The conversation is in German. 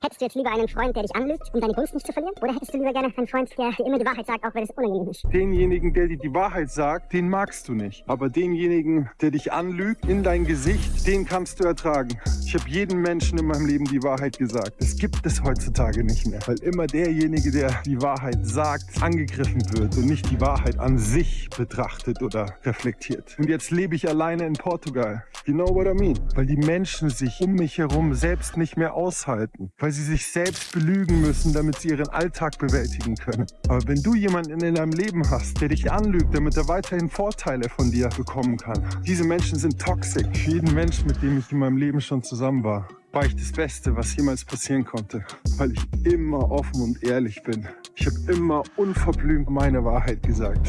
Hättest du jetzt lieber einen Freund, der dich anlügt, um deine Gunst nicht zu verlieren? Oder hättest du lieber gerne einen Freund, der dir immer die Wahrheit sagt, auch wenn es unangenehm ist? Denjenigen, der dir die Wahrheit sagt, den magst du nicht. Aber denjenigen, der dich anlügt, in dein Gesicht, den kannst du ertragen. Ich habe jedem Menschen in meinem Leben die Wahrheit gesagt. Das gibt es heutzutage nicht mehr. Weil immer derjenige, der die Wahrheit sagt, angegriffen wird und nicht die Wahrheit an sich betrachtet oder reflektiert. Und jetzt lebe ich alleine in Portugal. You know what I mean? Weil die Menschen sich um mich herum selbst nicht mehr aushalten. Weil sie sich selbst belügen müssen, damit sie ihren Alltag bewältigen können. Aber wenn du jemanden in deinem Leben hast, der dich anlügt, damit er weiterhin Vorteile von dir bekommen kann, diese Menschen sind toxisch. Für jeden Menschen, mit dem ich in meinem Leben schon zusammen war, war ich das Beste, was jemals passieren konnte, weil ich immer offen und ehrlich bin. Ich habe immer unverblümt meine Wahrheit gesagt.